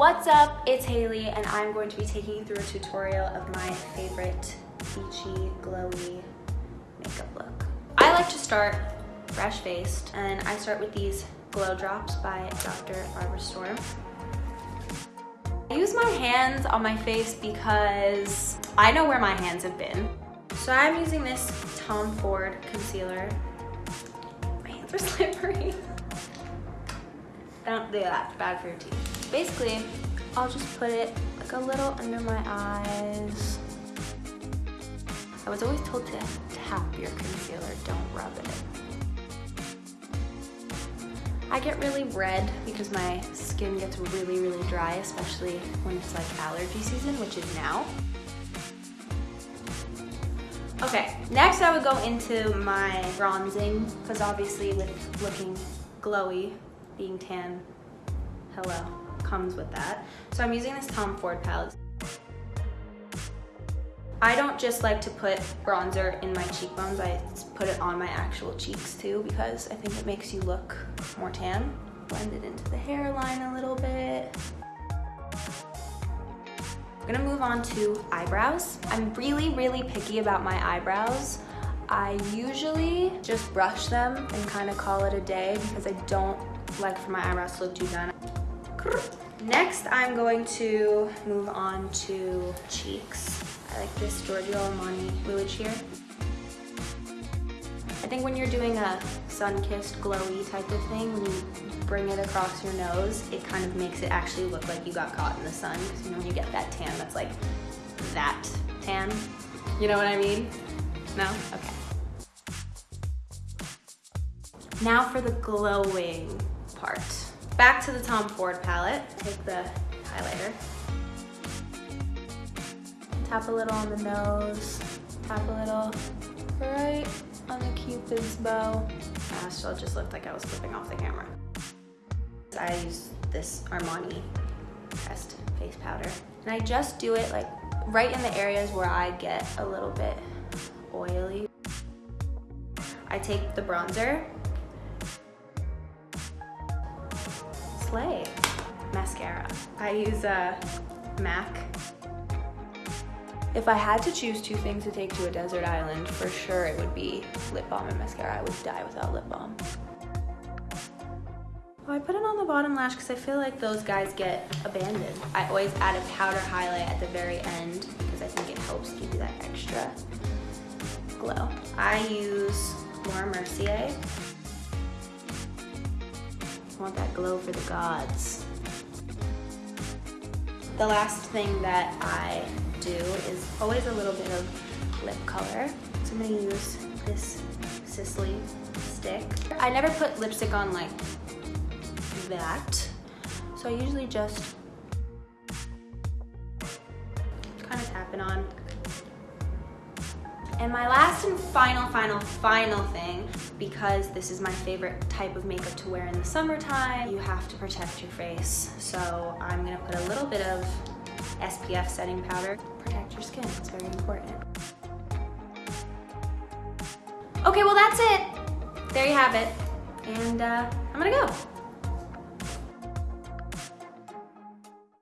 What's up? It's Haley and I'm going to be taking you through a tutorial of my favorite beachy, glowy makeup look. I like to start fresh faced and I start with these glow drops by Dr. Barbara Sturm. I use my hands on my face because I know where my hands have been. So I'm using this Tom Ford concealer. My hands are slippery. Don't do that, bad for your teeth. Basically, I'll just put it like a little under my eyes. I was always told to tap your concealer, don't rub it. I get really red because my skin gets really, really dry, especially when it's like allergy season, which is now. Okay, next I would go into my bronzing, because obviously with looking glowy, being tan, hello, comes with that. So I'm using this Tom Ford palette. I don't just like to put bronzer in my cheekbones, I put it on my actual cheeks too because I think it makes you look more tan. Blend it into the hairline a little bit. I'm gonna move on to eyebrows. I'm really, really picky about my eyebrows. I usually just brush them and kind of call it a day because I don't like for my eyebrows to look too done. Next, I'm going to move on to cheeks. I like this Giorgio Armani fluid sheer. I think when you're doing a sun-kissed glowy type of thing, when you bring it across your nose, it kind of makes it actually look like you got caught in the sun. Because you know when you get that tan that's like that tan. You know what I mean? No? Okay. Now for the glowing part. Back to the Tom Ford palette. Take the highlighter Tap a little on the nose, tap a little right on the cupid's bow. Gosh, so it just looked like I was flipping off the camera. I use this Armani Pressed Face Powder. And I just do it like right in the areas where I get a little bit oily. I take the bronzer, Slay mascara. I use a MAC if I had to choose two things to take to a desert island, for sure it would be lip balm and mascara. I would die without lip balm. Oh, I put it on the bottom lash because I feel like those guys get abandoned. I always add a powder highlight at the very end because I think it helps give you that extra glow. I use Laura Mercier. Want that glow for the gods. The last thing that I do is always a little bit of lip color. So I'm gonna use this Sisley stick. I never put lipstick on like that. So I usually just kind of tap it on. And my last and final, final, final thing, because this is my favorite type of makeup to wear in the summertime, you have to protect your face. So I'm gonna put a little bit of SPF setting powder. Protect your skin, it's very important. Okay, well that's it. There you have it. And uh, I'm gonna go.